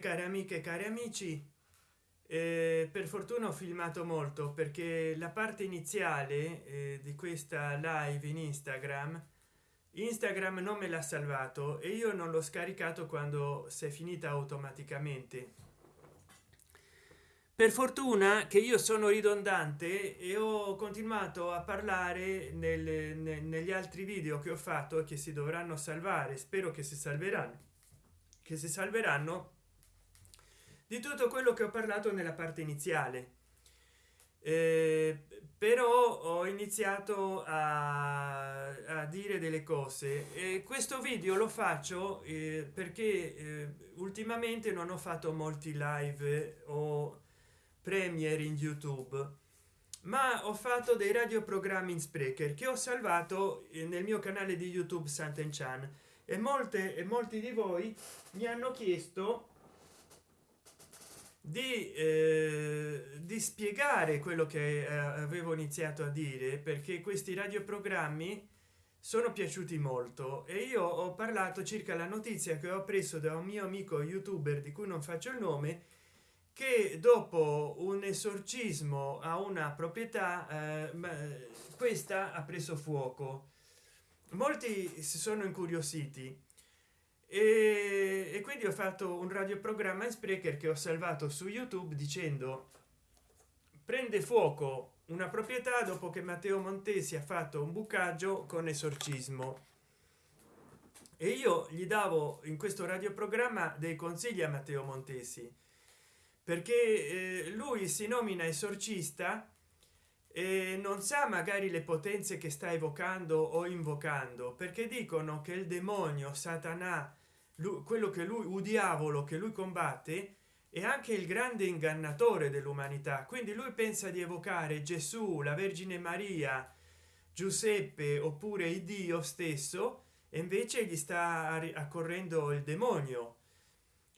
cari amiche cari amici eh, per fortuna ho filmato molto perché la parte iniziale eh, di questa live in instagram instagram non me l'ha salvato e io non l'ho scaricato quando si è finita automaticamente. Per fortuna che io sono ridondante e ho continuato a parlare nel, nel, negli altri video che ho fatto che si dovranno salvare spero che si salveranno che si salveranno di tutto quello che ho parlato nella parte iniziale. Eh, però ho iniziato a, a, dire delle cose e questo video lo faccio eh, perché eh, ultimamente non ho fatto molti live o premiere in youtube ma ho fatto dei radioprogrammi in sprecher che ho salvato eh, nel mio canale di youtube Sant'Enchan. E molte e molti di voi mi hanno chiesto di, eh, di spiegare quello che eh, avevo iniziato a dire perché questi radioprogrammi sono piaciuti molto e io ho parlato circa la notizia che ho preso da un mio amico youtuber di cui non faccio il nome che dopo un esorcismo a una proprietà eh, questa ha preso fuoco. Molti si sono incuriositi e, e quindi ho fatto un radioprogramma in sprecher che ho salvato su youtube dicendo prende fuoco una proprietà dopo che matteo montesi ha fatto un bucaggio con esorcismo e io gli davo in questo radioprogramma dei consigli a matteo montesi perché eh, lui si nomina esorcista e non sa magari le potenze che sta evocando o invocando perché dicono che il demonio satana lui, quello che lui un diavolo che lui combatte è anche il grande ingannatore dell'umanità. Quindi lui pensa di evocare gesù la vergine maria giuseppe oppure il dio stesso e invece gli sta accorrendo il demonio.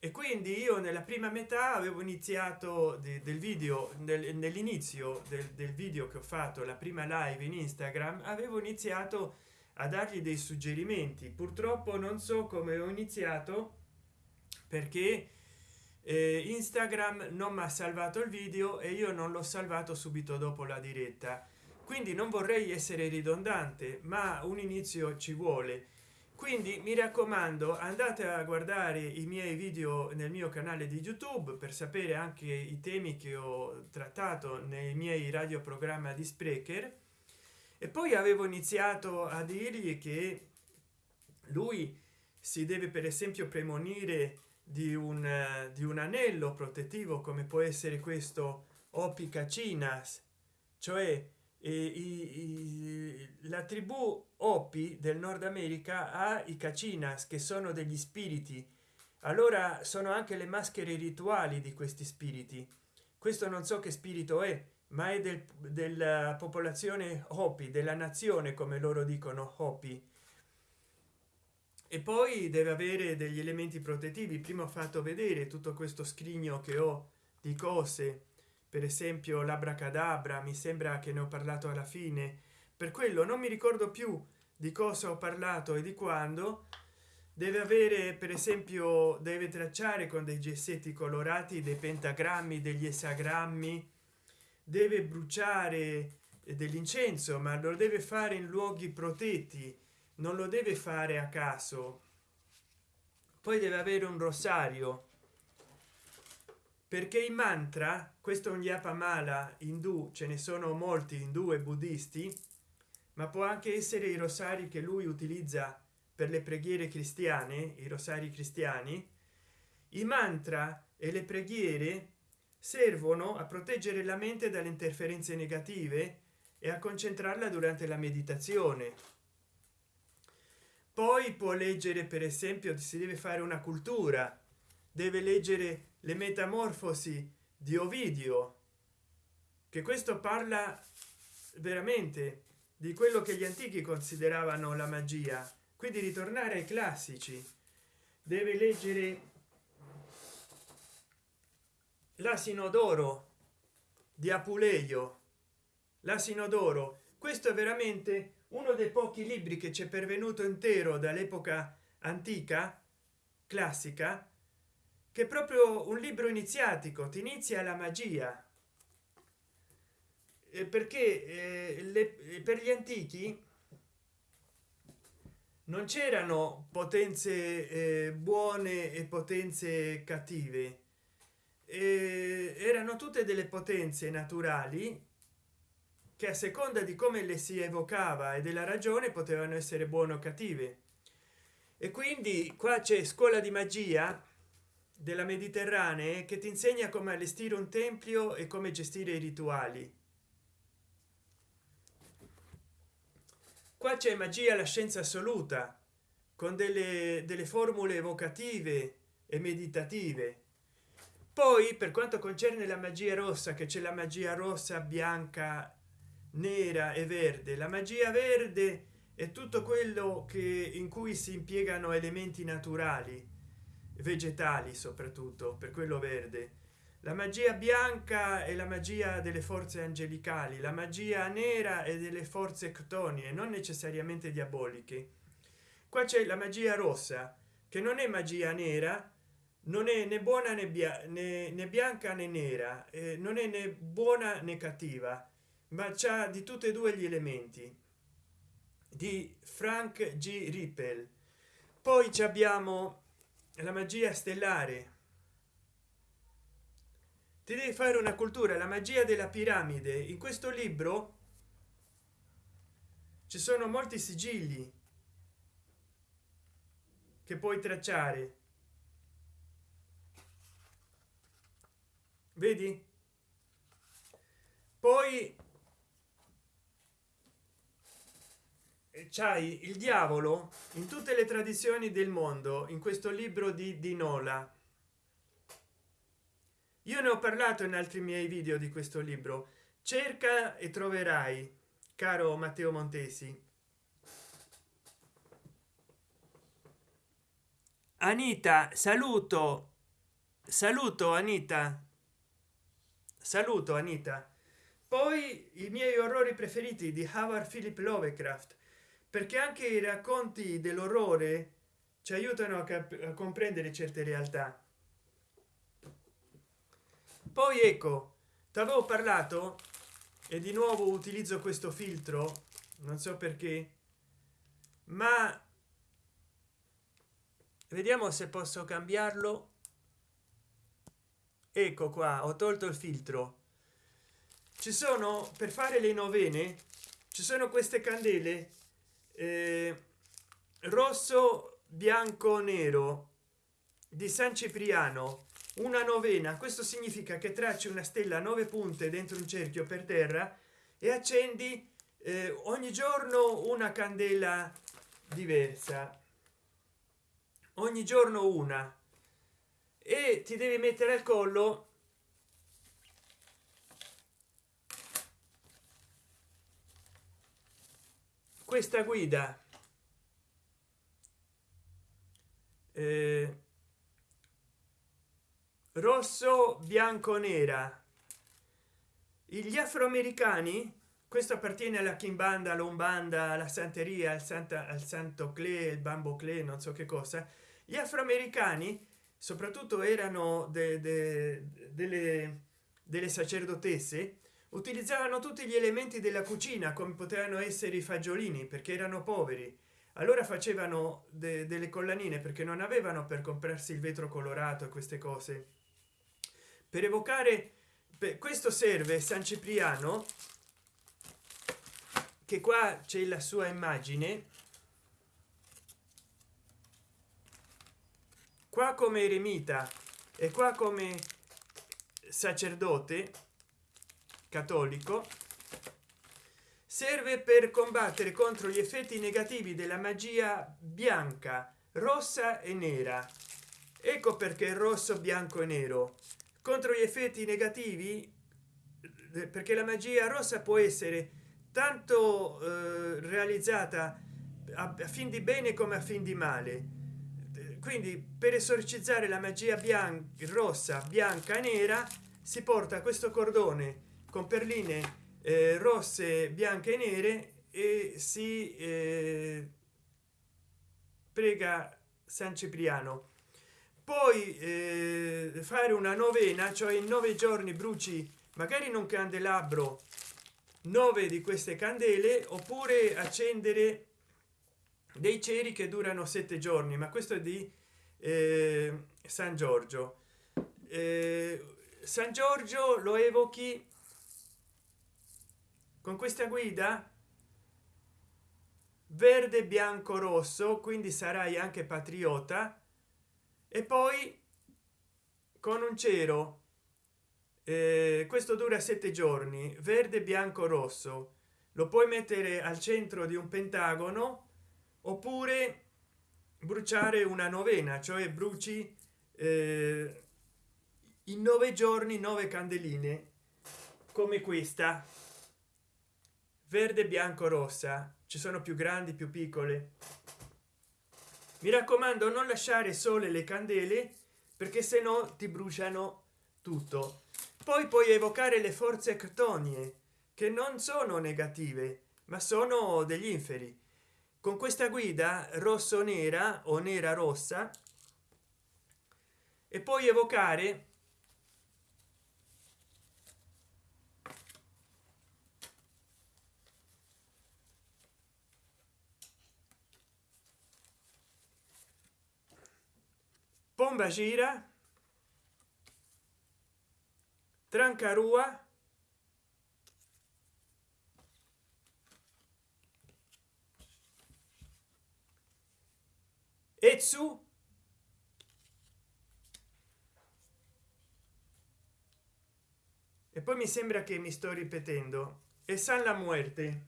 E quindi io nella prima metà avevo iniziato de, del video nel, nell'inizio del, del, video che ho fatto la prima live in instagram avevo iniziato a dargli dei suggerimenti. Purtroppo non so come ho iniziato perché eh, instagram non mi ha salvato il video e io non l'ho salvato subito dopo la diretta. Quindi non vorrei essere ridondante ma un inizio ci vuole. Quindi mi raccomando andate a guardare i miei video nel mio canale di youtube per sapere anche i temi che ho trattato nei miei radioprogramma di sprecher e poi avevo iniziato a dirgli che lui si deve per esempio premonire di un di un anello protettivo come può essere questo opica cinas. Cioè e i, i, la tribù opi del nord america ha i cacinas che sono degli spiriti. Allora sono anche le maschere rituali di questi spiriti. Questo non so che spirito è ma è del, della popolazione hopi della nazione come loro dicono hopi. E poi deve avere degli elementi protettivi. Prima ho fatto vedere tutto questo scrigno che ho di cose per esempio l'abracadabra mi sembra che ne ho parlato alla fine. Per quello non mi ricordo più di cosa ho parlato e di quando. Deve avere per esempio deve tracciare con dei gessetti colorati dei pentagrammi degli esagrammi deve bruciare dell'incenso ma lo deve fare in luoghi protetti non lo deve fare a caso. Poi deve avere un rosario perché i mantra questo è un yapa mala indù ce ne sono molti indù e buddisti ma può anche essere i rosari che lui utilizza per le preghiere cristiane i rosari cristiani. I mantra e le preghiere servono a proteggere la mente dalle interferenze negative e a concentrarla durante la meditazione. Poi può leggere per esempio si deve fare una cultura deve leggere le metamorfosi di ovidio che questo parla veramente di quello che gli antichi consideravano la magia. Quindi ritornare ai classici. Deve leggere l'asino d'oro di apuleio. L'asino d'oro questo è veramente uno dei pochi libri che ci è pervenuto intero dall'epoca antica classica che proprio un libro iniziatico ti inizia la magia. Eh, perché eh, le, per gli antichi non c'erano potenze eh, buone e potenze cattive. eh, erano tutte delle potenze naturali che a seconda di come le si evocava e della ragione potevano essere buone o cattive. E quindi qua c'è scuola di magia della mediterranee che ti insegna come allestire un tempio e come gestire i rituali. Qua c'è magia la scienza assoluta con delle, delle formule evocative e meditative poi per quanto concerne la magia rossa che c'è la magia rossa bianca nera e verde la magia verde è tutto quello che in cui si impiegano elementi naturali vegetali soprattutto per quello verde. La magia bianca e la magia delle forze angelicali la magia nera e delle forze ctonie non necessariamente diaboliche. Qua c'è la magia rossa che non è magia nera non è né buona né, bia né, né bianca né nera eh, non è né buona né cattiva ma c'ha di tutti e due gli elementi. Di frank g. Rippel. Poi ci abbiamo la magia stellare. Ti devi fare una cultura la magia della piramide. In questo libro ci sono molti sigilli che puoi tracciare vedi? Poi c'hai il diavolo in tutte le tradizioni del mondo in questo libro di, di nola io ne ho parlato in altri miei video di questo libro. Cerca e troverai caro matteo montesi. Anita saluto. Saluto anita saluto anita. Poi i miei orrori preferiti di howard philip lovecraft perché anche i racconti dell'orrore ci aiutano a, a comprendere certe realtà. Poi ecco ti avevo parlato e di nuovo utilizzo questo filtro non so perché ma vediamo se posso cambiarlo ecco qua ho tolto il filtro. Ci sono per fare le novene ci sono queste candele eh, rosso bianco nero di san cipriano. Una novena questo significa che tracci una stella a nove punte dentro un cerchio per terra e accendi eh, ogni giorno una candela diversa. Ogni giorno una e ti devi mettere al collo. Questa guida. Eh, rosso bianco nera. Gli afroamericani questo appartiene alla kimbanda lombanda la santeria al santa al santo cle il bambo cle non so che cosa. Gli afroamericani soprattutto erano de, de, delle, delle sacerdotesse utilizzavano tutti gli elementi della cucina come potevano essere i fagiolini perché erano poveri. Allora facevano de, delle collanine perché non avevano per comprarsi il vetro colorato e queste cose. Per evocare per questo serve san cipriano che qua c'è la sua immagine qua come eremita e qua come sacerdote cattolico serve per combattere contro gli effetti negativi della magia bianca rossa e nera. Ecco perché rosso bianco e nero. Contro gli effetti negativi eh, perché la magia rossa può essere tanto eh, realizzata a, a fin di bene come a fin di male quindi per esorcizzare la magia bianca rossa bianca nera si porta questo cordone con perline eh, rosse bianche e nere e si eh, prega san cipriano. Poi eh, fare una novena cioè in nove giorni bruci magari in un candelabro nove di queste candele oppure accendere dei ceri che durano sette giorni ma questo è di eh, san giorgio. Eh, san giorgio lo evochi con questa guida? Verde bianco rosso quindi sarai anche patriota. E poi con un cero. Eh, questo dura sette giorni. Verde bianco rosso. Lo puoi mettere al centro di un pentagono oppure bruciare una novena cioè bruci eh, in nove giorni nove candeline come questa. Verde bianco rossa. Ci sono più grandi più piccole. Mi raccomando non lasciare sole le candele perché se no ti bruciano tutto. Poi puoi evocare le forze ctonie che non sono negative ma sono degli inferi con questa guida rosso nera o nera rossa e poi evocare pomba gira trancarua e su e poi mi sembra che mi sto ripetendo. E san la muerte.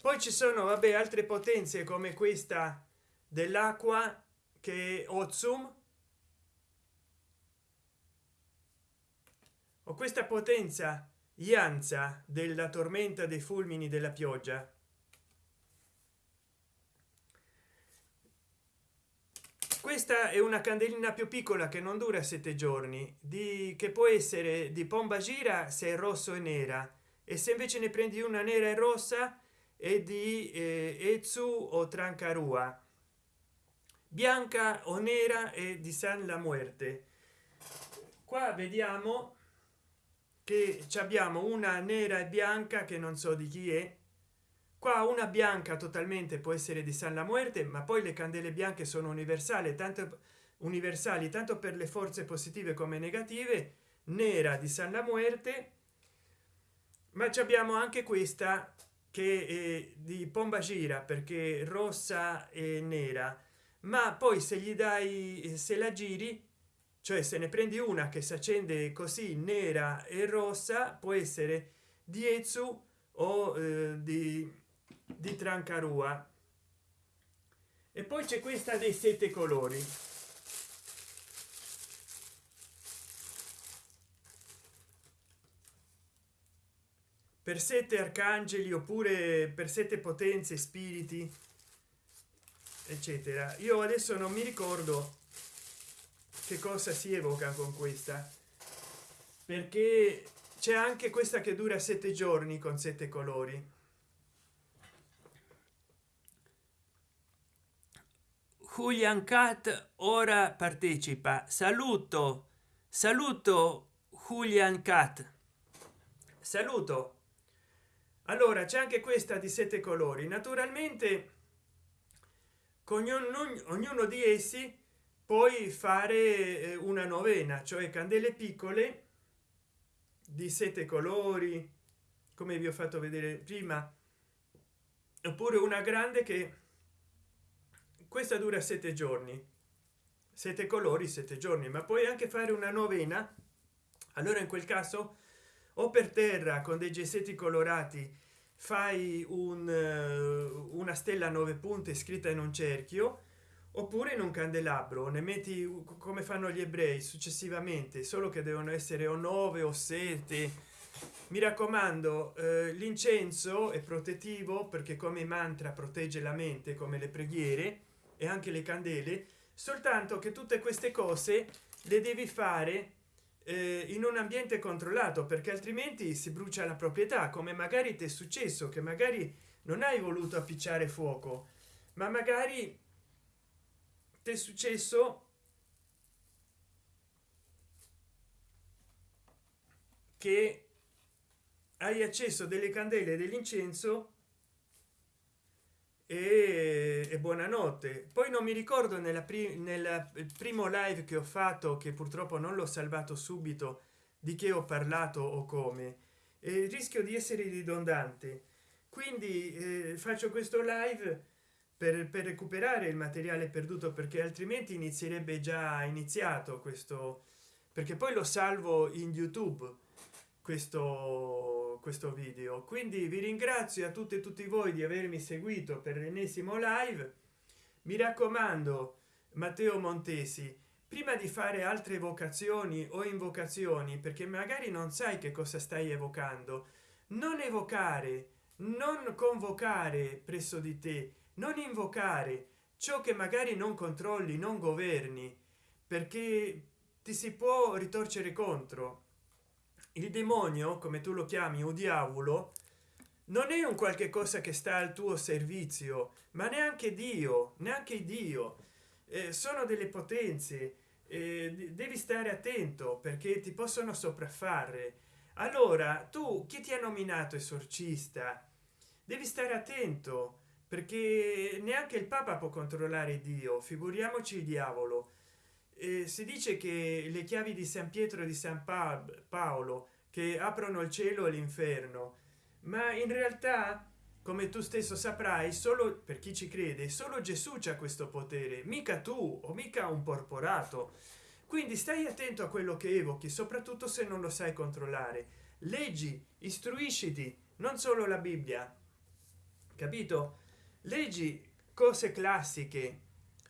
Poi ci sono vabbè altre potenze come questa dell'acqua che ozum o questa potenza ianza della tormenta dei fulmini della pioggia. Questa è una candelina più piccola che non dura sette giorni di che può essere di pomba gira se è rosso e nera e se invece ne prendi una nera e rossa e di eh, Etsu o Trancarua bianca o nera e di San la Muerte. Qua vediamo che abbiamo una nera e bianca che non so di chi è. Qua una bianca totalmente può essere di San la Muerte ma poi le candele bianche sono universali tanto universali tanto per le forze positive come negative. Nera di San la Muerte. Ma abbiamo anche questa che è di pomba gira perché rossa e nera. Ma poi se gli dai se la giri cioè se ne prendi una che si accende così nera e rossa può essere di Ezu o eh, di, di Trancarua. E poi c'è questa dei sette colori. Per sette arcangeli oppure per sette potenze spiriti eccetera. Io adesso non mi ricordo che cosa si evoca con questa? Perché c'è anche questa che dura sette giorni con sette colori. Julian Cat ora partecipa. Saluto. Saluto Julian Cat saluto. Allora c'è anche questa di sette colori. Naturalmente con ognuno, ognuno di essi puoi fare eh, una novena cioè candele piccole di sette colori come vi ho fatto vedere prima oppure una grande che questa dura sette giorni. Sette colori sette giorni ma puoi anche fare una novena. Allora in quel caso o per terra con dei gessetti colorati fai un, uh, una stella a nove punte scritta in un cerchio oppure in un candelabro ne metti come fanno gli ebrei successivamente solo che devono essere o nove o sette. Mi raccomando eh, l'incenso è protettivo perché come mantra protegge la mente come le preghiere e anche le candele soltanto che tutte queste cose le devi fare eh, in un ambiente controllato perché altrimenti si brucia la proprietà come magari ti è successo che magari non hai voluto appicciare fuoco ma magari ti è successo? Che hai acceso delle candele dell'incenso e, e buonanotte. Poi non mi ricordo nella pri nel primo live che ho fatto che purtroppo non l'ho salvato subito di che ho parlato o come. E rischio di essere ridondante. Quindi eh, faccio questo live per, per recuperare il materiale perduto perché altrimenti inizierebbe già iniziato questo perché poi lo salvo in youtube questo questo video. Quindi vi ringrazio a tutti e tutti voi di avermi seguito per l'ennesimo live. Mi raccomando matteo montesi prima di fare altre vocazioni o invocazioni perché magari non sai che cosa stai evocando non evocare non convocare presso di te non invocare ciò che magari non controlli non governi perché ti si può ritorcere contro. Il demonio come tu lo chiami o diavolo non è un qualche cosa che sta al tuo servizio ma neanche dio neanche dio. Eh, sono delle potenze eh, devi stare attento perché ti possono sopraffare. Allora tu chi ti ha nominato esorcista? Devi stare attento perché neanche il papa può controllare dio figuriamoci il diavolo. Eh, si dice che le chiavi di san pietro e di san paolo che aprono il cielo e l'inferno ma in realtà come tu stesso saprai solo per chi ci crede solo gesù c'ha questo potere mica tu o mica un porporato. Quindi stai attento a quello che evochi soprattutto se non lo sai controllare. Leggi istruisciti non solo la bibbia. Capito leggi cose classiche.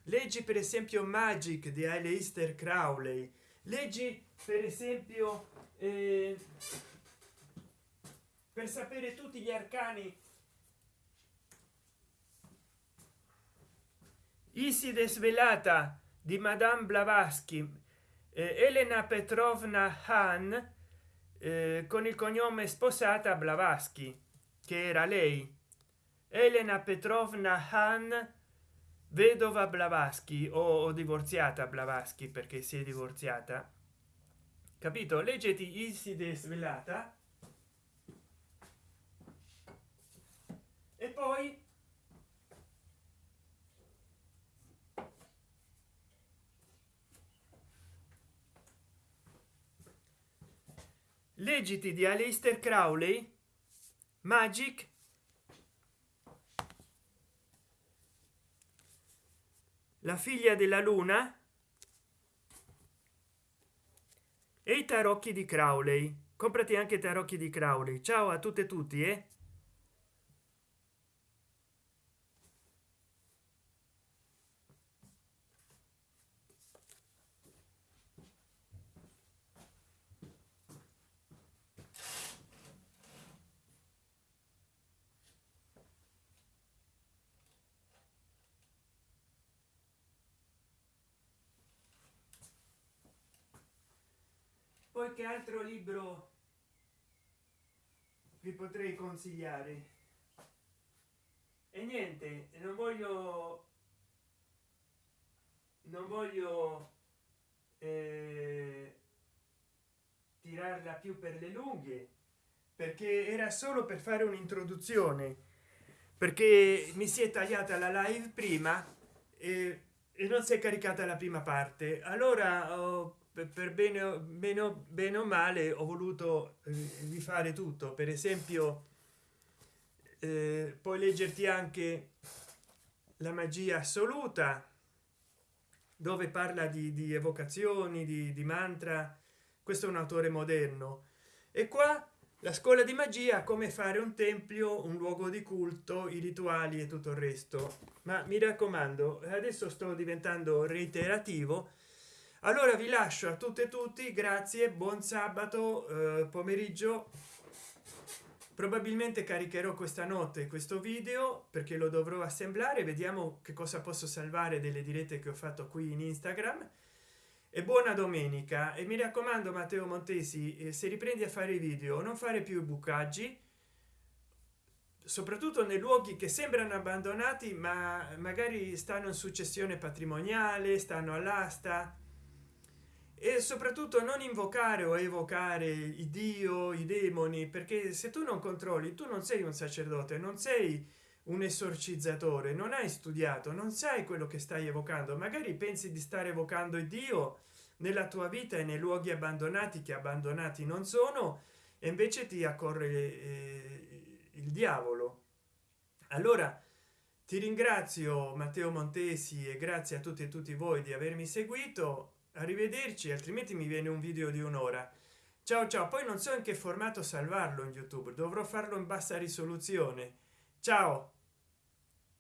Leggi per esempio magic di Aleister Crowley. Leggi per esempio eh, per sapere tutti gli arcani. Iside svelata di Madame Blavatsky. Eh, Elena Petrovna Han eh, con il cognome sposata Blavatsky che era lei Elena Petrovna Han vedova Blavatsky o, divorziata Blavatsky perché si è divorziata. Capito? Leggeti Iside svelata. E poi leggiti di Aleister Crowley Magic la figlia della luna? E i tarocchi di crowley. Comprati anche tarocchi di crowley. Ciao a tutte e tutti eh? Poi che altro libro vi potrei consigliare. E niente non voglio non voglio eh, tirarla più per le lunghe perché era solo per fare un'introduzione perché mi si è tagliata la live prima e, e non si è caricata la prima parte. Allora ho per bene meno bene o male ho voluto rifare tutto. Per esempio eh, puoi leggerti anche la magia assoluta dove parla di, di evocazioni di, di, mantra. Questo è un autore moderno. E qua la scuola di magia come fare un tempio un luogo di culto i rituali e tutto il resto. Ma mi raccomando adesso sto diventando reiterativo allora vi lascio a tutte e tutti grazie buon sabato eh, pomeriggio. Probabilmente caricherò questa notte questo video perché lo dovrò assemblare. Vediamo che cosa posso salvare delle dirette che ho fatto qui in instagram. E buona domenica. E mi raccomando matteo montesi eh, se riprendi a fare i video non fare più bucaggi soprattutto nei luoghi che sembrano abbandonati ma magari stanno in successione patrimoniale stanno all'asta e soprattutto non invocare o evocare il dio i demoni perché se tu non controlli tu non sei un sacerdote non sei un esorcizzatore non hai studiato non sai quello che stai evocando. Magari pensi di stare evocando il dio nella tua vita e nei luoghi abbandonati che abbandonati non sono e invece ti accorre eh, il diavolo. Allora ti ringrazio matteo montesi e grazie a tutti e tutti voi di avermi seguito arrivederci altrimenti mi viene un video di un'ora. Ciao ciao poi non so in che formato salvarlo in youtube dovrò farlo in bassa risoluzione. Ciao.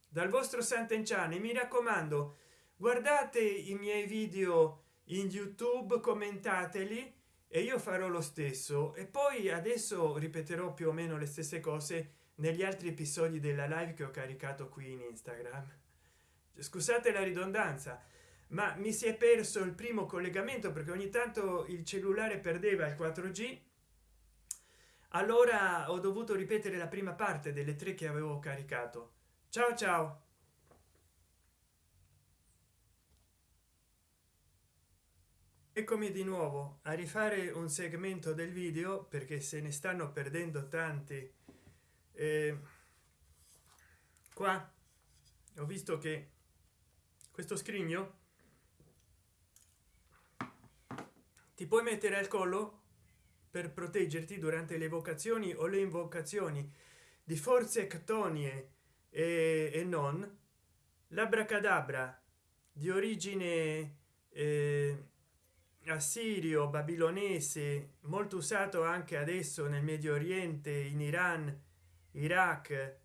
Dal vostro sant'enciani mi raccomando guardate i miei video in youtube commentateli e io farò lo stesso. E poi adesso ripeterò più o meno le stesse cose negli altri episodi della live che ho caricato qui in instagram. Scusate la ridondanza ma mi si è perso il primo collegamento perché ogni tanto il cellulare perdeva il 4g allora ho dovuto ripetere la prima parte delle tre che avevo caricato. Ciao ciao. Eccomi di nuovo a rifare un segmento del video perché se ne stanno perdendo tanti. Eh, qua ho visto che questo scrigno ti puoi mettere al collo per proteggerti durante le vocazioni o le invocazioni di forze ctonie e, e non. L'abracadabra di origine eh, assirio babilonese molto usato anche adesso nel medio oriente in iran iraq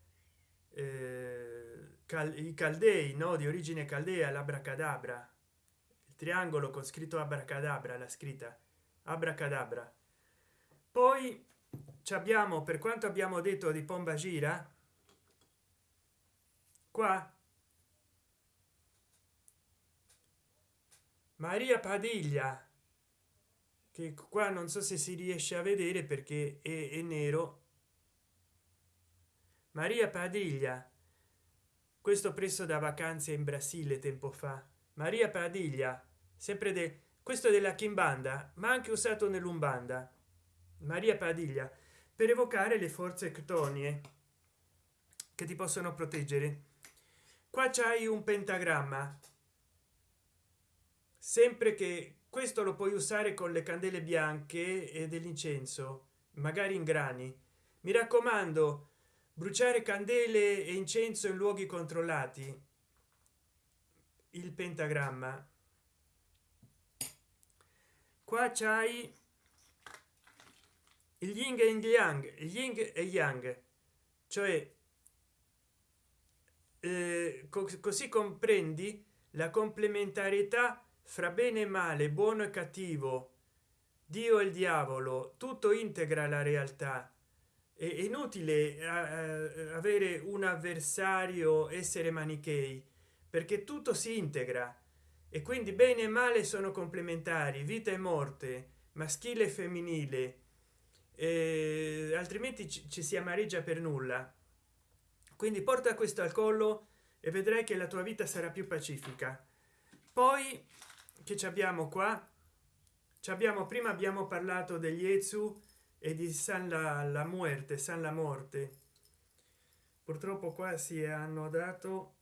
eh, cal i caldei no di origine caldea l'abracadabra triangolo con scritto abracadabra la scritta. Abracadabra. Poi ci abbiamo per quanto abbiamo detto di pomba gira qua. Maria padiglia che qua non so se si riesce a vedere perché è, è nero. Maria padiglia questo preso da vacanze in brasile tempo fa. Maria padiglia sempre del questo della kimbanda ma anche usato nell'umbanda. Maria padiglia per evocare le forze ctonie che ti possono proteggere. Qua c'hai un pentagramma. Sempre che questo lo puoi usare con le candele bianche e dell'incenso magari in grani. Mi raccomando bruciare candele e incenso in luoghi controllati. Il pentagramma qua c'hai il yin e il yang yin e yang. Cioè eh, così comprendi la complementarietà fra bene e male buono e cattivo. Dio e il diavolo tutto integra la realtà. È inutile avere un avversario essere manichei perché tutto si integra e quindi bene e male sono complementari vita e morte maschile e femminile. Eh, altrimenti ci si amareggia per nulla. Quindi porta questo al collo e vedrai che la tua vita sarà più pacifica. Poi che ci abbiamo qua? Ci abbiamo prima abbiamo parlato degli ezu e di san la, la muerte san la morte. Purtroppo qua si hanno dato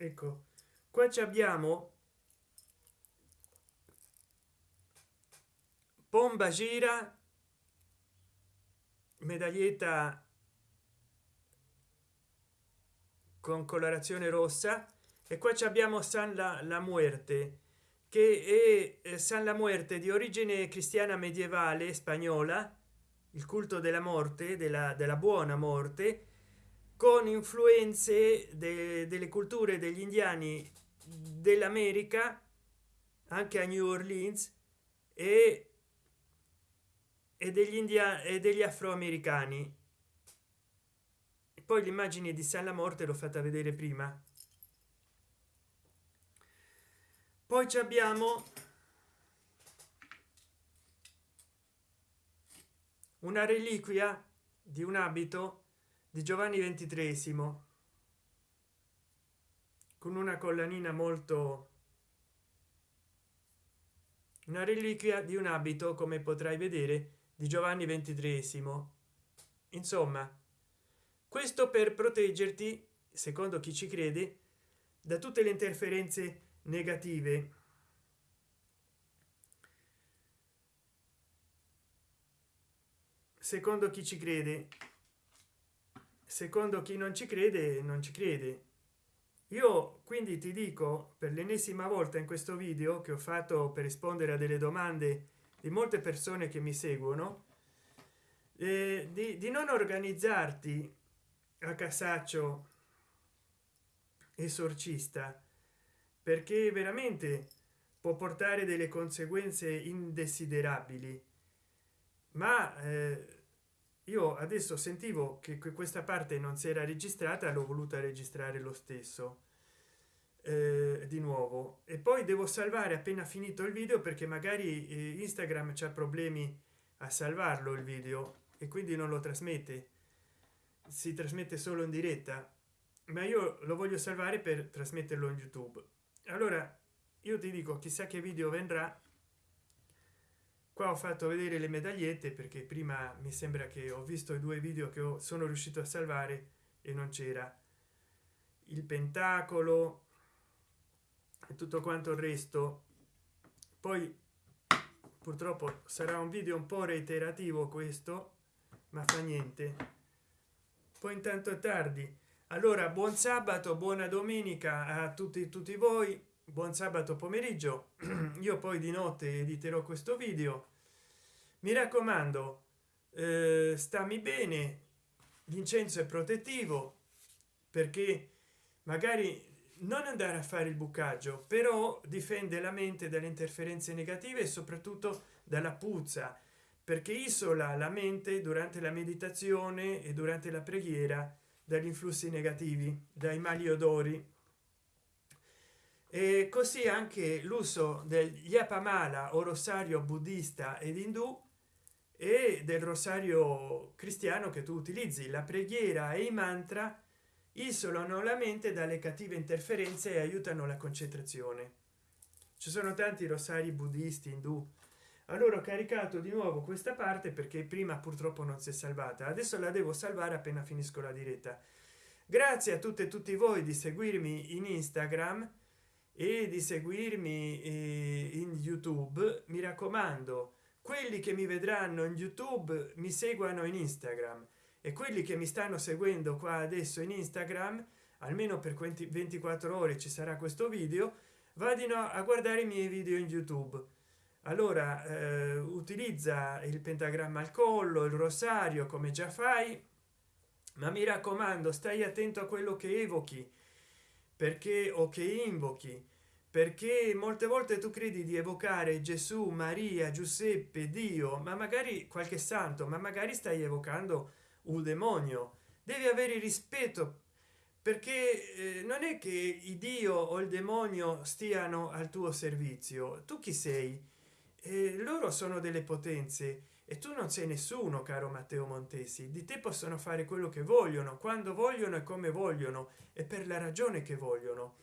ecco qua ci abbiamo pomba gira medaglietta con colorazione rossa e qua abbiamo san la, la muerte che è san la muerte di origine cristiana medievale spagnola il culto della morte della, della buona morte con influenze de, delle culture degli indiani dell'america anche a new orleans e, e degli indiani e degli afroamericani. Poi l'immagine di san la morte l'ho fatta vedere prima. Poi ci abbiamo una reliquia di un abito di giovanni ventitresimo con una collanina molto una reliquia di un abito come potrai vedere di giovanni ventitresimo. Insomma questo per proteggerti secondo chi ci crede da tutte le interferenze negative. Secondo chi ci crede secondo chi non ci crede non ci crede. Io quindi ti dico per l'ennesima volta in questo video che ho fatto per rispondere a delle domande di molte persone che mi seguono eh, di, di non organizzarti a casaccio esorcista perché veramente può portare delle conseguenze indesiderabili. Ma eh, io adesso sentivo che questa parte non si era registrata l'ho voluta registrare lo stesso. Eh, di nuovo. E poi devo salvare appena finito il video perché magari eh, instagram c'ha problemi a salvarlo il video e quindi non lo trasmette. Si trasmette solo in diretta. Ma io lo voglio salvare per trasmetterlo in youtube. Allora io ti dico chissà che video vendrà qua ho fatto vedere le medagliette perché prima mi sembra che ho visto i due video che sono riuscito a salvare e non c'era. Il pentacolo e tutto quanto il resto. Poi purtroppo sarà un video un po reiterativo questo ma fa niente. Poi intanto è tardi. Allora buon sabato buona domenica a tutti tutti voi buon sabato pomeriggio. Io poi di notte editerò questo video. Mi raccomando eh, stammi bene l'incenso è protettivo perché magari non andare a fare il bucaggio però difende la mente dalle interferenze negative e soprattutto dalla puzza perché isola la mente durante la meditazione e durante la preghiera dagli influssi negativi dai mali odori e così anche l'uso del yapamala o rosario buddista ed indù e del rosario cristiano che tu utilizzi la preghiera e i mantra isolano la mente dalle cattive interferenze e aiutano la concentrazione. Ci sono tanti rosari buddisti indù. Allora ho caricato di nuovo questa parte perché prima purtroppo non si è salvata. Adesso la devo salvare appena finisco la diretta. Grazie a tutte e tutti voi di seguirmi in instagram e di seguirmi eh, in youtube. Mi raccomando quelli che mi vedranno in youtube mi seguono in instagram. E quelli che mi stanno seguendo qua adesso in instagram almeno per 24 ore ci sarà questo video vadino a guardare i miei video in youtube. Allora eh, utilizza il pentagramma al collo il rosario come già fai ma mi raccomando stai attento a quello che evochi perché o che invochi. Perché molte volte tu credi di evocare gesù maria giuseppe dio ma magari qualche santo ma magari stai evocando un demonio. Devi avere rispetto perché eh, non è che il dio o il demonio stiano al tuo servizio. Tu chi sei? Eh, loro sono delle potenze e tu non sei nessuno caro matteo montesi. Di te possono fare quello che vogliono quando vogliono e come vogliono e per la ragione che vogliono.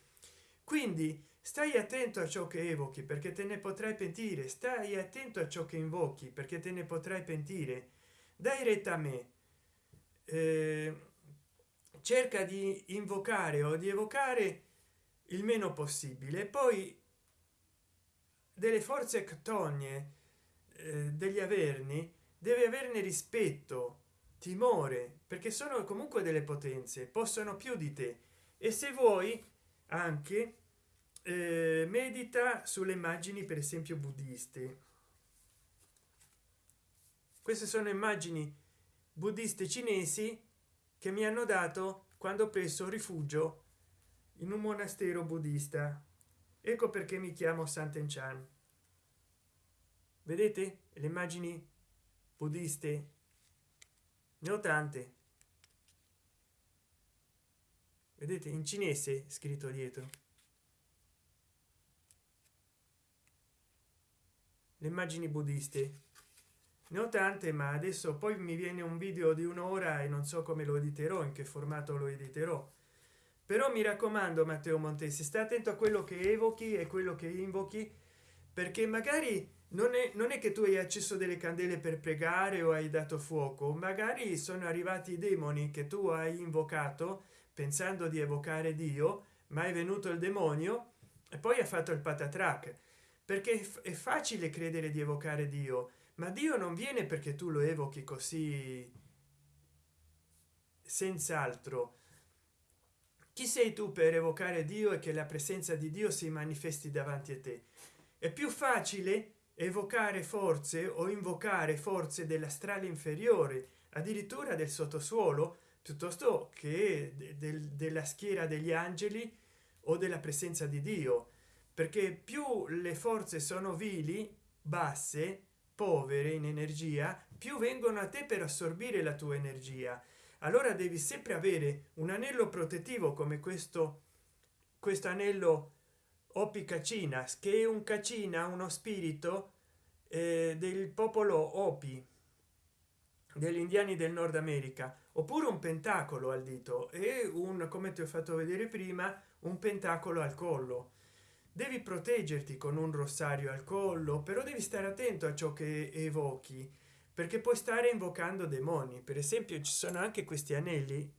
Quindi stai attento a ciò che evochi perché te ne potrai pentire. Stai attento a ciò che invochi perché te ne potrai pentire. Dai retta a me. Eh, cerca di invocare o di evocare il meno possibile. Poi delle forze ctonie degli averni deve averne rispetto timore perché sono comunque delle potenze possono più di te. E se vuoi anche eh, medita sulle immagini per esempio buddiste queste sono immagini buddiste cinesi che mi hanno dato quando ho preso rifugio in un monastero buddista. Ecco perché mi chiamo santen chan vedete le immagini buddiste ne ho tante vedete in cinese scritto dietro. Le immagini buddiste ne ho tante ma adesso poi mi viene un video di un'ora e non so come lo editerò in che formato lo editerò. Però mi raccomando matteo montesi sta attento a quello che evochi e quello che invochi perché magari non è, non è che tu hai acceso delle candele per pregare o hai dato fuoco magari sono arrivati i demoni che tu hai invocato pensando di evocare dio ma è venuto il demonio e poi ha fatto il patatrac. Perché è facile credere di evocare dio ma dio non viene perché tu lo evochi così senz'altro. Chi sei tu per evocare dio e che la presenza di dio si manifesti davanti a te? È più facile evocare forze o invocare forze dell'astrale inferiore addirittura del sottosuolo piuttosto che del, della schiera degli angeli o della presenza di dio. Perché più le forze sono vili basse povere in energia più vengono a te per assorbire la tua energia. Allora devi sempre avere un anello protettivo come questo questo anello opi cacinas che è un cacina uno spirito eh, del popolo opi degli indiani del nord america. Oppure un pentacolo al dito e un come ti ho fatto vedere prima un pentacolo al collo. Devi proteggerti con un rossario al collo però devi stare attento a ciò che evochi perché puoi stare invocando demoni. Per esempio ci sono anche questi anelli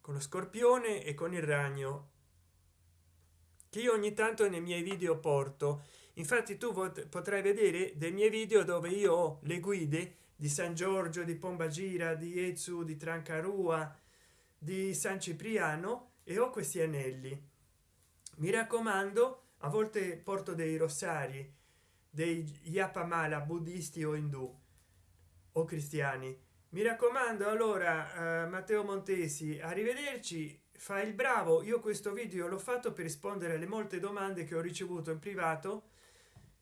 con lo scorpione e con il ragno che io ogni tanto nei miei video porto. Infatti tu potrai vedere dei miei video dove io ho le guide di san giorgio di pombagira di ezu di trancarua di san cipriano e ho questi anelli. Mi raccomando a volte porto dei rossari dei yapamala buddisti o indù o cristiani. Mi raccomando allora eh, matteo montesi arrivederci fa il bravo. Io questo video l'ho fatto per rispondere alle molte domande che ho ricevuto in privato.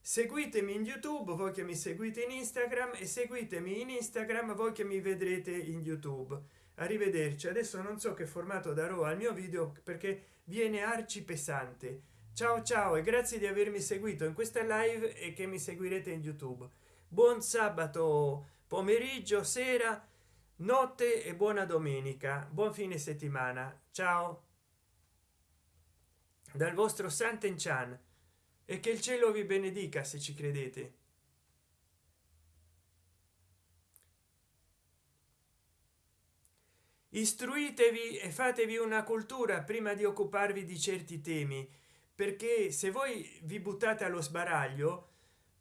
Seguitemi in youtube voi che mi seguite in instagram e seguitemi in instagram voi che mi vedrete in youtube. Arrivederci. Adesso non so che formato darò al mio video perché viene arci pesante ciao ciao e grazie di avermi seguito in questa live e che mi seguirete in youtube. Buon sabato pomeriggio sera notte e buona domenica. Buon fine settimana ciao. Dal vostro santen chan e che il cielo vi benedica se ci credete. Istruitevi e fatevi una cultura prima di occuparvi di certi temi perché se voi vi buttate allo sbaraglio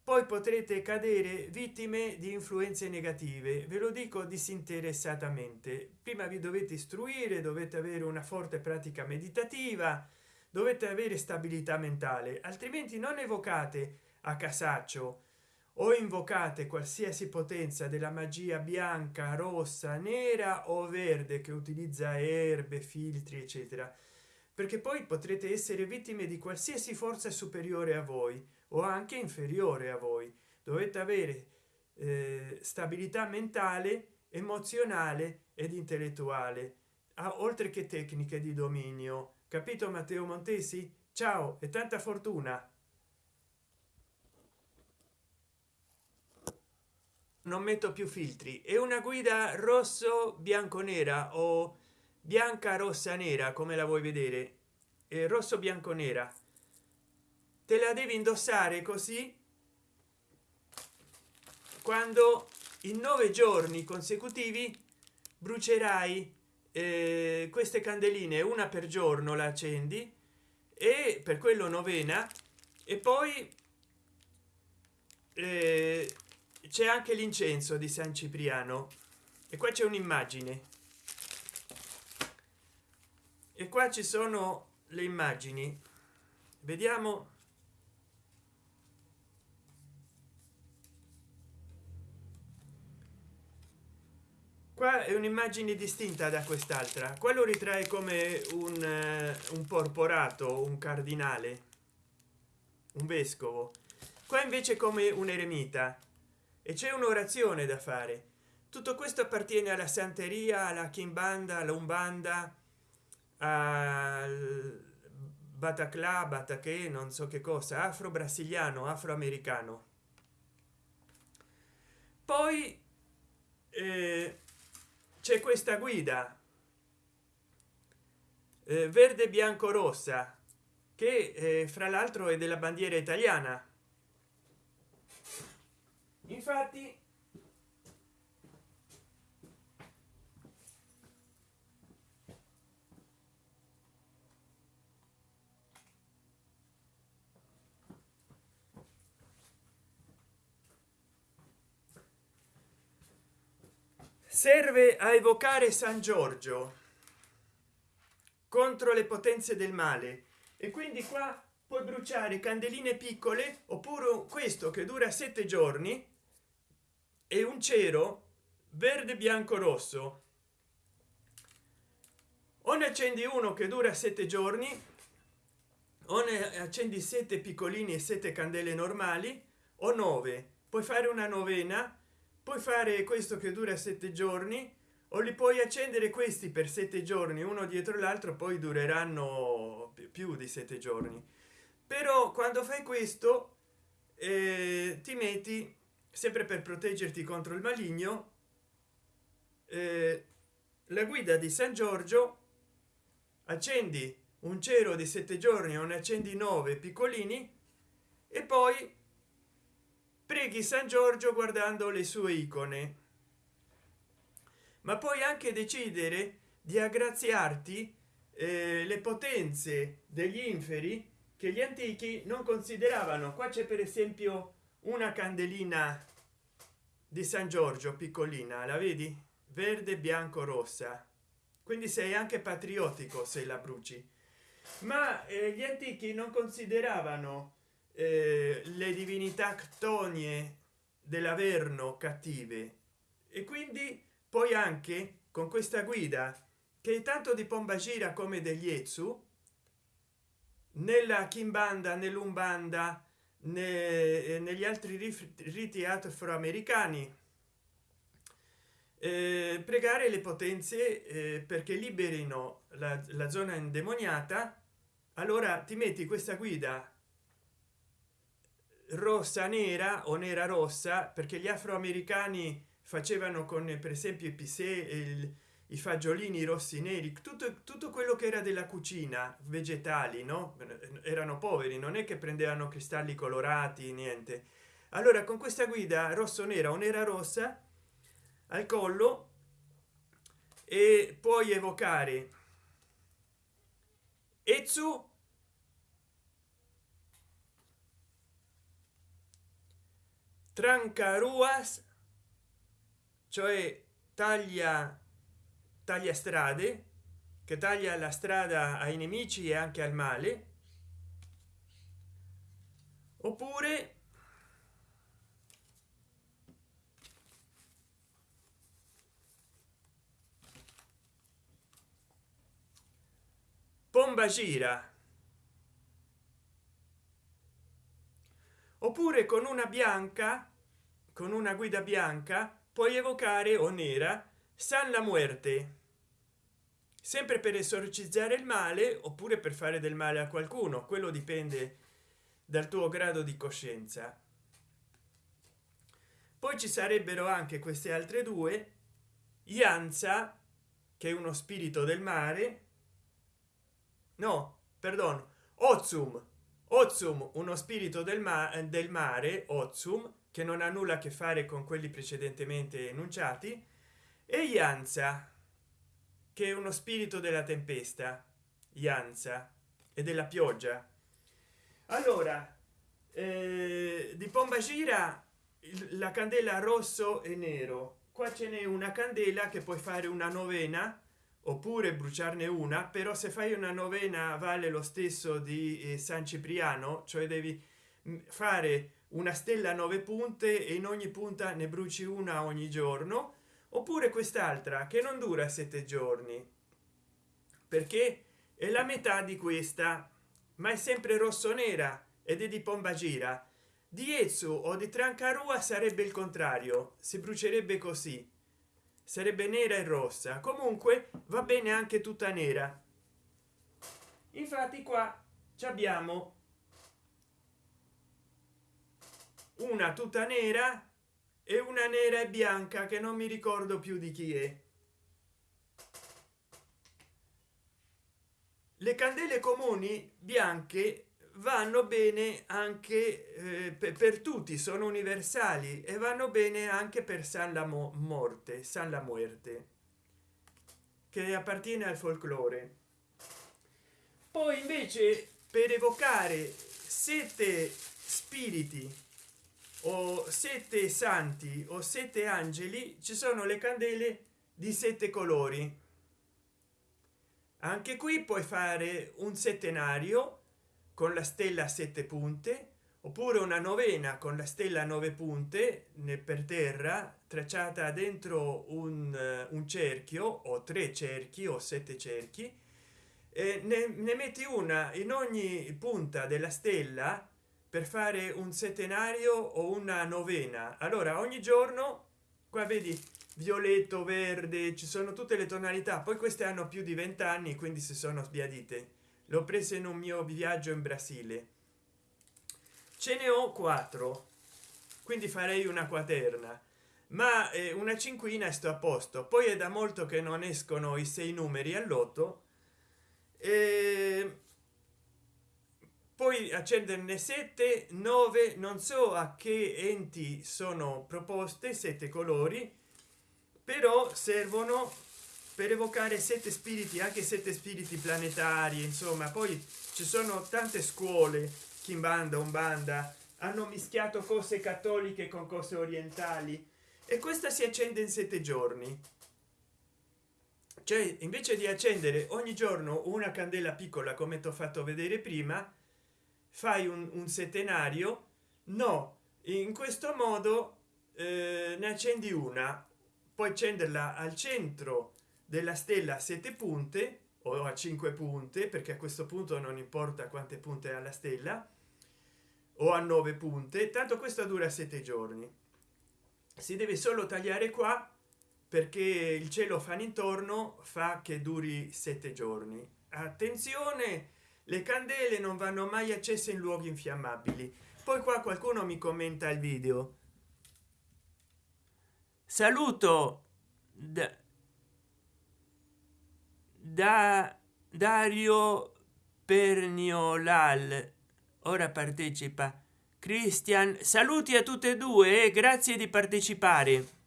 poi potrete cadere vittime di influenze negative. Ve lo dico disinteressatamente. Prima vi dovete istruire dovete avere una forte pratica meditativa dovete avere stabilità mentale altrimenti non evocate a casaccio o invocate qualsiasi potenza della magia bianca rossa nera o verde che utilizza erbe filtri eccetera perché poi potrete essere vittime di qualsiasi forza superiore a voi o anche inferiore a voi. Dovete avere eh, stabilità mentale emozionale ed intellettuale a, oltre che tecniche di dominio. Capito matteo montesi? Ciao e tanta fortuna! Non metto più filtri. È una guida rosso bianco nera o bianca rossa nera come la vuoi vedere? È rosso bianco nera. Te la devi indossare così? Quando in nove giorni consecutivi brucerai eh, queste candeline una per giorno la accendi e per quello novena e poi eh, c'è anche l'incenso di san cipriano. E qua c'è un'immagine e qua ci sono le immagini. Vediamo. Qua è un'immagine distinta da quest'altra. Quello ritrae come un, uh, un porporato un cardinale un vescovo. Qua invece come un eremita. E c'è un'orazione da fare. Tutto questo appartiene alla santeria alla kimbanda all'umbanda al bataclà non so che cosa afro brasiliano afroamericano. Poi eh, c'è questa guida eh, verde bianco rossa che eh, fra l'altro è della bandiera italiana. Infatti serve a evocare san giorgio contro le potenze del male. E quindi qua puoi bruciare candeline piccole oppure questo che dura sette giorni e un cero verde bianco rosso. O ne accendi uno che dura sette giorni o ne accendi sette piccolini e sette candele normali o nove. Puoi fare una novena puoi fare questo che dura sette giorni o li puoi accendere questi per sette giorni uno dietro l'altro poi dureranno più di sette giorni. Però quando fai questo eh, ti metti sempre per proteggerti contro il maligno eh, la guida di san giorgio accendi un cero di sette giorni o ne accendi nove piccolini e poi preghi san giorgio guardando le sue icone. Ma puoi anche decidere di aggraziarti eh, le potenze degli inferi che gli antichi non consideravano. Qua c'è per esempio una candelina di san giorgio piccolina la vedi? Verde bianco rossa. Quindi sei anche patriottico se la bruci. Ma eh, gli antichi non consideravano eh, le divinità ctonie dell'averno cattive. E quindi poi anche con questa guida che tanto di pombagira come degli ezu nella kimbanda nell'umbanda ne, eh, negli altri riti afroamericani eh, pregare le potenze eh, perché liberino la, la zona indemoniata allora ti metti questa guida rossa nera o nera rossa perché gli afroamericani facevano con per esempio i pisè i fagiolini rossi neri tutto, tutto quello che era della cucina vegetali no? Erano poveri non è che prendevano cristalli colorati niente. Allora con questa guida rosso nera o nera rossa al collo e puoi evocare Ezu trancaruas cioè taglia taglia strade che taglia la strada ai nemici e anche al male. Oppure pomba gira oppure con una bianca con una guida bianca puoi evocare o nera san la muerte. Sempre per esorcizzare il male oppure per fare del male a qualcuno quello dipende dal tuo grado di coscienza. Poi ci sarebbero anche queste altre due ianza che è uno spirito del mare no perdono ozum ozum uno spirito del, ma del mare ozum che non ha nulla a che fare con quelli precedentemente enunciati e ianza che è uno spirito della tempesta ianza e della pioggia. Allora eh, di pomba gira la candela rosso e nero. Qua ce n'è una candela che puoi fare una novena oppure bruciarne una però se fai una novena vale lo stesso di eh, san cipriano cioè devi mm, fare una stella a nove punte e in ogni punta ne bruci una ogni giorno oppure quest'altra che non dura sette giorni. Perché è la metà di questa ma è sempre rosso nera ed è di pomba gira. Di Ezu o di Trancarua sarebbe il contrario si brucerebbe così sarebbe nera e rossa. Comunque va bene anche tutta nera. Infatti qua abbiamo una tuta nera e una nera e bianca che non mi ricordo più di chi è. Le candele comuni bianche vanno bene anche eh, per, tutti sono universali e vanno bene anche per san la morte san la muerte che appartiene al folklore. Poi invece per evocare sette spiriti o sette santi o sette angeli ci sono le candele di sette colori. Anche qui puoi fare un settenario con la stella a sette punte oppure una novena con la stella a nove punte per terra tracciata dentro un, uh, un cerchio o tre cerchi o sette cerchi e ne, ne metti una in ogni punta della stella per fare un settenario o una novena. Allora ogni giorno qua vedi violetto verde ci sono tutte le tonalità poi queste hanno più di 20 anni quindi si sono sbiadite l'ho presa in un mio viaggio in brasile. Ce ne ho quattro quindi farei una quaterna. Ma eh, una cinquina sto a posto. Poi è da molto che non escono i sei numeri all'otto. E poi accenderne 7 9 non so a che enti sono proposte sette colori però servono per evocare sette spiriti anche sette spiriti planetari insomma poi ci sono tante scuole kimbanda umbanda hanno mischiato cose cattoliche con cose orientali e questa si accende in sette giorni. Cioè invece di accendere ogni giorno una candela piccola come ti ho fatto vedere prima fai un, un settenario? No in questo modo eh, ne accendi una puoi accenderla al centro della stella a sette punte o a cinque punte perché a questo punto non importa quante punte alla stella o a nove punte tanto questo dura sette giorni. Si deve solo tagliare qua perché il cielo fa intorno fa che duri sette giorni. Attenzione le candele non vanno mai accese in luoghi infiammabili. Poi qua qualcuno mi commenta il video. Saluto da da dario perniolal. Ora partecipa. Cristian saluti a tutte e due e grazie di partecipare.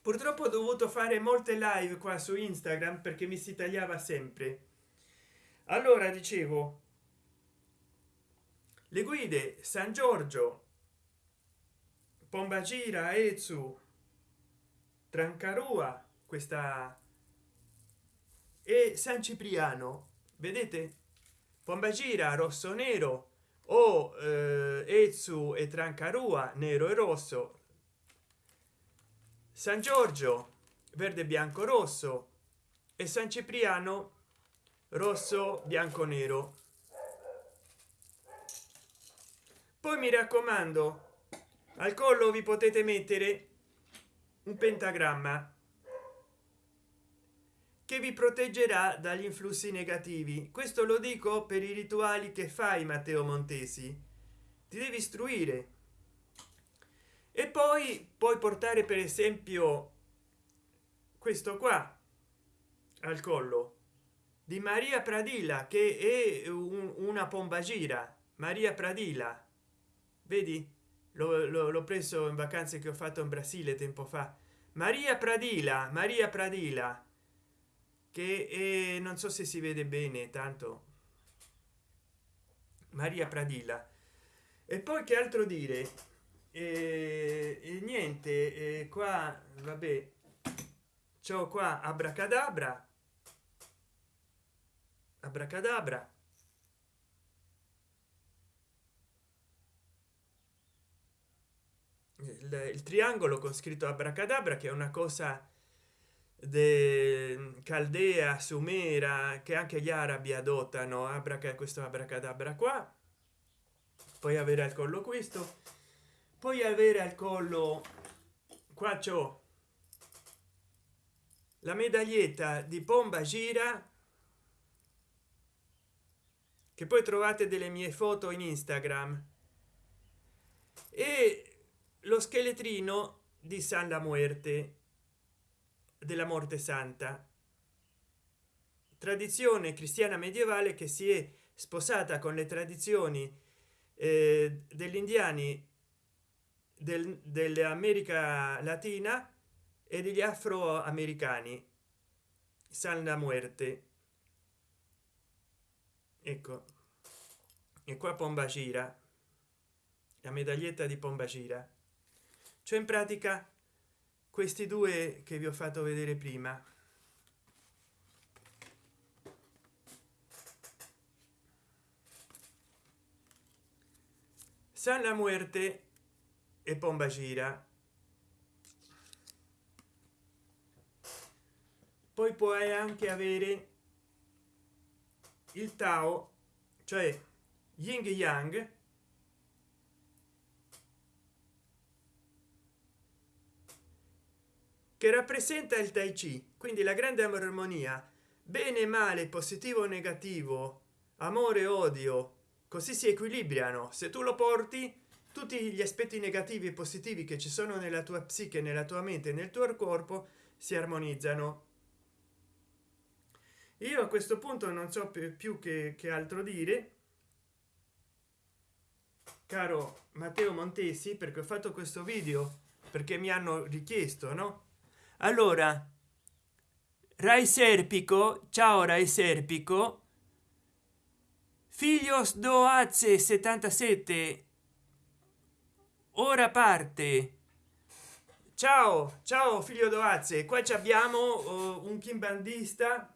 Purtroppo ho dovuto fare molte live qua su instagram perché mi si tagliava sempre. Allora dicevo le guide san giorgio pombagira ezu trancarua questa e san cipriano vedete? Pombagira rosso nero o eh, ezu e trancarua nero e rosso. San giorgio verde bianco rosso. E san cipriano rosso bianco nero. Poi mi raccomando al collo vi potete mettere un pentagramma che vi proteggerà dagli influssi negativi. Questo lo dico per i rituali che fai matteo montesi. Ti devi istruire. E poi puoi portare per esempio questo qua al collo di maria pradilla che è un, una pombagira. Maria pradilla. Vedi? L'ho preso in vacanze che ho fatto in brasile tempo fa. Maria pradila maria pradila che è, non so se si vede bene tanto. Maria pradilla. E poi che altro dire? E, e niente e qua vabbè. Ciò qua abracadabra. Abracadabra. Il, il triangolo con scritto abracadabra che è una cosa de caldea sumera che anche gli arabi adottano abraca questo abracadabra qua. Poi avere al collo questo. Poi avere al collo qua c'ho la medaglietta di pomba gira che poi trovate delle mie foto in instagram e lo scheletrino di san la muerte della morte santa. Tradizione cristiana medievale che si è sposata con le tradizioni eh, degli indiani del, dell'america latina e degli afroamericani. San la muerte. Ecco. E qua pomba gira la medaglietta di pomba gira cioè in pratica questi due che vi ho fatto vedere prima. San la muerte e pomba gira. Poi puoi anche avere il tao cioè yin yang che rappresenta il tai chi quindi la grande armonia bene male positivo negativo amore odio così si equilibrano. Se tu lo porti tutti gli aspetti negativi e positivi che ci sono nella tua psiche nella tua mente nel tuo corpo si armonizzano. Io a questo punto non so più che, che altro dire. Caro matteo montesi perché ho fatto questo video? Perché mi hanno richiesto no allora rai serpico ciao rai serpico. Figlios do azze 77 ora parte. Ciao ciao figlio doazze qua ci abbiamo uh, un kimbandista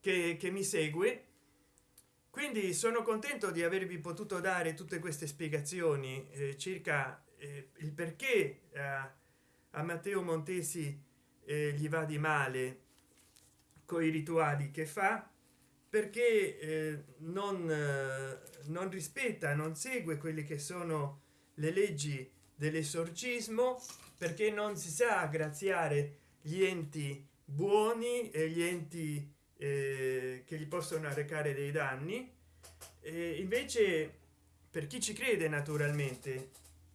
che, che mi segue. Quindi sono contento di avervi potuto dare tutte queste spiegazioni eh, circa eh, il perché eh, a matteo montesi eh, gli va di male con i rituali che fa perché eh, non, eh, non rispetta non segue quelle che sono le leggi dell'esorcismo perché non si sa graziare gli enti buoni e gli enti eh, che gli possono arrecare dei danni. E invece per chi ci crede naturalmente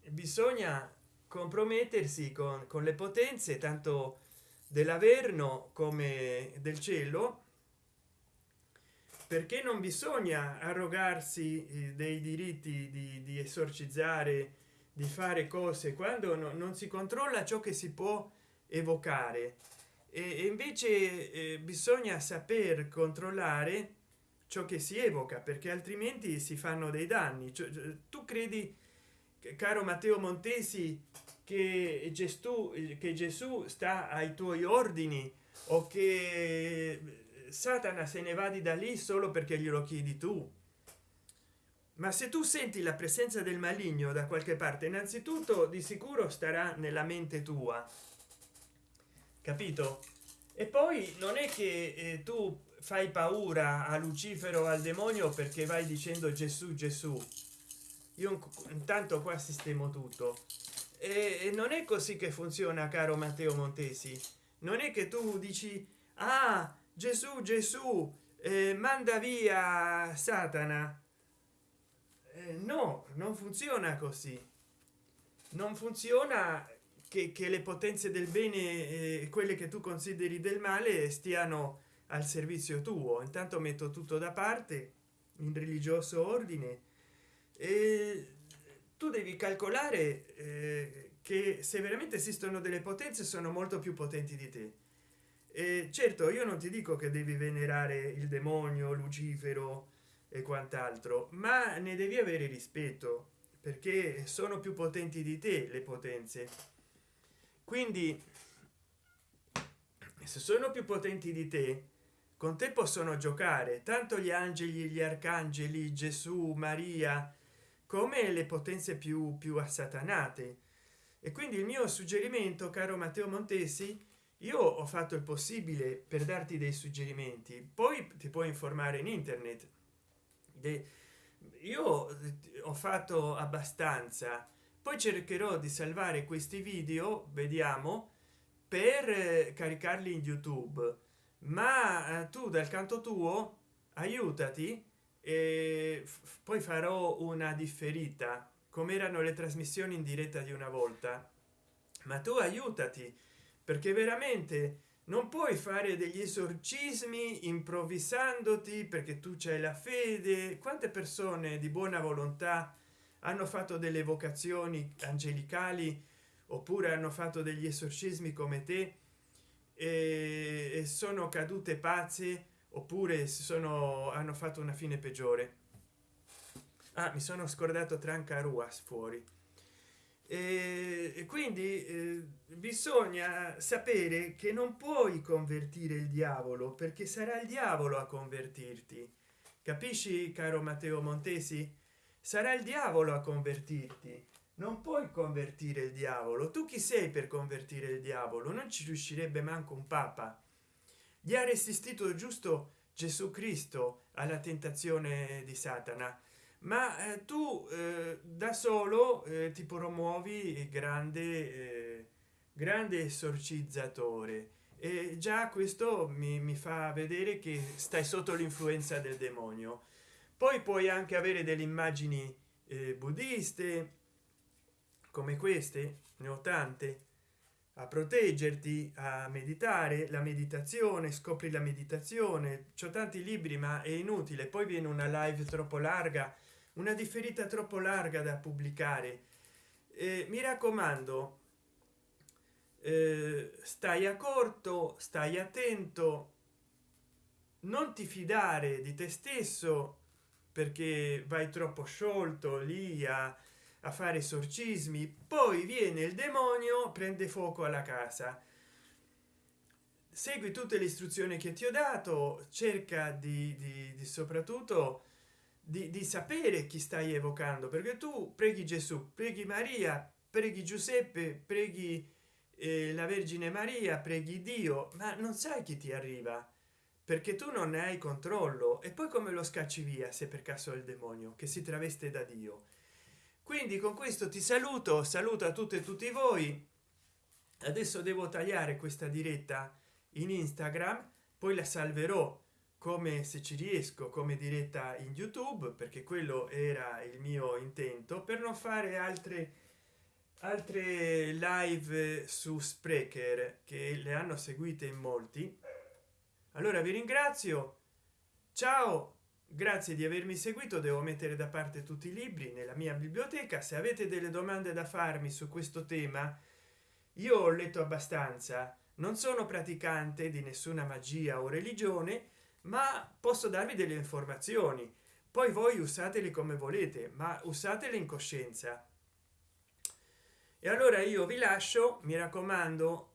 bisogna compromettersi con, con le potenze tanto dell'averno come del cielo perché non bisogna arrogarsi eh, dei diritti di, di esorcizzare di fare cose quando no, non si controlla ciò che si può evocare. E invece eh, bisogna saper controllare ciò che si evoca perché altrimenti si fanno dei danni. Cioè, tu credi caro matteo montesi che gesù che gesù sta ai tuoi ordini o che satana se ne va di da lì solo perché glielo chiedi tu. Ma se tu senti la presenza del maligno da qualche parte innanzitutto di sicuro starà nella mente tua. Capito? E poi non è che eh, tu fai paura a lucifero al demonio perché vai dicendo gesù gesù io intanto qua sistemo tutto. E non è così che funziona caro matteo montesi. Non è che tu dici ah gesù gesù eh, manda via satana. Eh, no non funziona così. Non funziona che, che le potenze del bene eh, quelle che tu consideri del male stiano al servizio tuo. Intanto metto tutto da parte in religioso ordine tu devi calcolare eh, che se veramente esistono delle potenze sono molto più potenti di te. E certo io non ti dico che devi venerare il demonio lucifero e quant'altro ma ne devi avere rispetto perché sono più potenti di te le potenze. Quindi se sono più potenti di te con te possono giocare. Tanto gli angeli gli arcangeli gesù maria come le potenze più più assatanate. E quindi il mio suggerimento caro matteo montesi io ho fatto il possibile per darti dei suggerimenti. Poi ti puoi informare in internet. De, io ho fatto abbastanza. Poi cercherò di salvare questi video vediamo per caricarli in youtube. Ma eh, tu dal canto tuo aiutati e poi farò una differita. Come erano le trasmissioni in diretta di una volta? Ma tu aiutati perché veramente non puoi fare degli esorcismi improvvisandoti perché tu c'hai la fede. Quante persone di buona volontà hanno fatto delle vocazioni angelicali oppure hanno fatto degli esorcismi come te e sono cadute pazze oppure sono hanno fatto una fine peggiore. Ah, mi sono scordato tranca ruas fuori e quindi eh, bisogna sapere che non puoi convertire il diavolo perché sarà il diavolo a convertirti. Capisci caro matteo montesi? Sarà il diavolo a convertirti. Non puoi convertire il diavolo. Tu chi sei per convertire il diavolo? Non ci riuscirebbe manco un papa gli ha resistito giusto gesù cristo alla tentazione di satana. Ma eh, tu eh, da solo eh, ti promuovi grande eh, grande esorcizzatore. E già questo mi, mi fa vedere che stai sotto l'influenza del demonio. Poi puoi anche avere delle immagini eh, buddiste come queste ne ho tante a proteggerti a meditare la meditazione scopri la meditazione. C'ho tanti libri ma è inutile. Poi viene una live troppo larga una differita troppo larga da pubblicare. Eh, mi raccomando eh, stai a corto stai attento. Non ti fidare di te stesso perché vai troppo sciolto lì a, a fare esorcismi poi viene il demonio prende fuoco alla casa. Segui tutte le istruzioni che ti ho dato cerca di, di, di soprattutto di, di, sapere chi stai evocando perché tu preghi gesù preghi maria preghi giuseppe preghi eh, la vergine maria preghi dio ma non sai chi ti arriva perché tu non ne hai controllo. E poi come lo scacci via se per caso è il demonio che si traveste da dio quindi con questo ti saluto saluto a tutte e tutti voi. Adesso devo tagliare questa diretta in instagram poi la salverò come se ci riesco come diretta in youtube perché quello era il mio intento per non fare altre altre live su sprecher che le hanno seguite in molti. Allora vi ringrazio. Ciao grazie di avermi seguito devo mettere da parte tutti i libri nella mia biblioteca. Se avete delle domande da farmi su questo tema io ho letto abbastanza. Non sono praticante di nessuna magia o religione ma posso darvi delle informazioni. Poi voi usateli come volete ma usatele in coscienza. E allora io vi lascio mi raccomando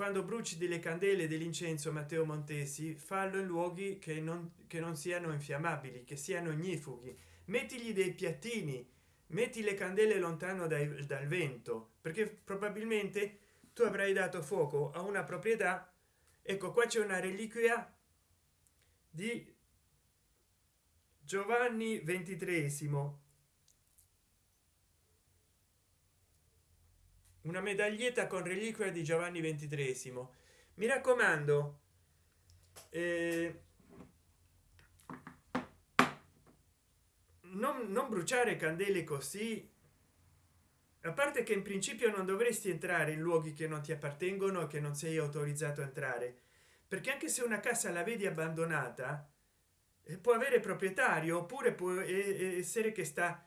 quando bruci delle candele dell'incenso matteo montesi fallo in luoghi che non che non siano infiammabili che siano ignifughi mettigli dei piattini metti le candele lontano dai, dal vento perché probabilmente tu avrai dato fuoco a una proprietà. Ecco qua c'è una reliquia di giovanni ventitresimo una medaglietta con reliquia di giovanni ventitresimo. Mi raccomando eh, non, non bruciare candele così. A parte che in principio non dovresti entrare in luoghi che non ti appartengono che non sei autorizzato a entrare perché anche se una casa la vedi abbandonata eh, può avere proprietario oppure può essere che sta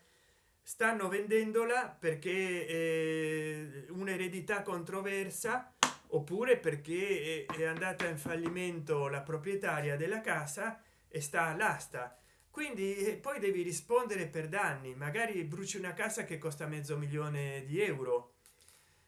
stanno vendendola perché eh, un'eredità controversa oppure perché è andata in fallimento la proprietaria della casa e sta all'asta. Quindi eh, poi devi rispondere per danni. Magari bruci una casa che costa mezzo milione di euro.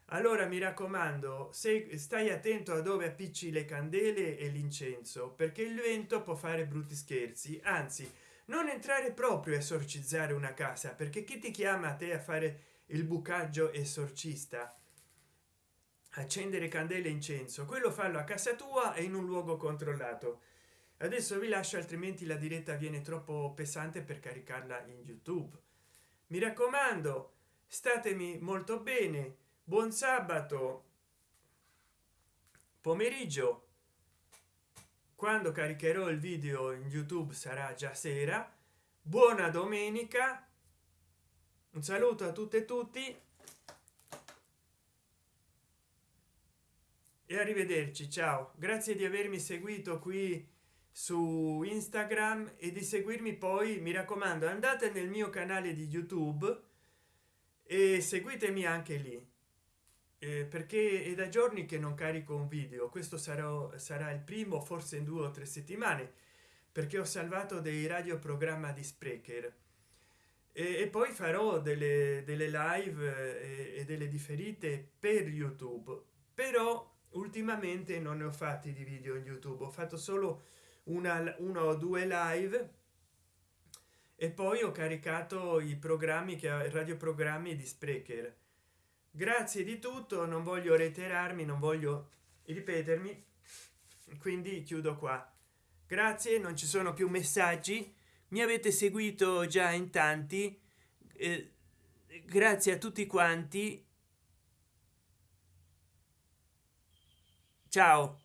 Allora mi raccomando se stai attento a dove appicci le candele e l'incenso perché il vento può fare brutti scherzi. Anzi non entrare proprio a esorcizzare una casa perché chi ti chiama a te a fare il bucaggio esorcista? Accendere candele incenso quello fallo a casa tua e in un luogo controllato. Adesso vi lascio altrimenti la diretta viene troppo pesante per caricarla in youtube. Mi raccomando statemi molto bene. Buon sabato. Pomeriggio quando caricherò il video in youtube sarà già sera. Buona domenica. Un saluto a tutte e tutti. E arrivederci ciao. Grazie di avermi seguito qui su instagram e di seguirmi poi mi raccomando andate nel mio canale di youtube e seguitemi anche lì eh, perché è da giorni che non carico un video. Questo sarà sarà il primo forse in due o tre settimane perché ho salvato dei radioprogramma di sprecher. E, e poi farò delle, delle live e, e delle differite per youtube. Però ultimamente non ne ho fatti di video in youtube. Ho fatto solo una, una o due live e poi ho caricato i programmi che radioprogrammi di sprecher grazie di tutto non voglio reiterarmi non voglio ripetermi quindi chiudo qua. Grazie non ci sono più messaggi. Mi avete seguito già in tanti eh, grazie a tutti quanti. Ciao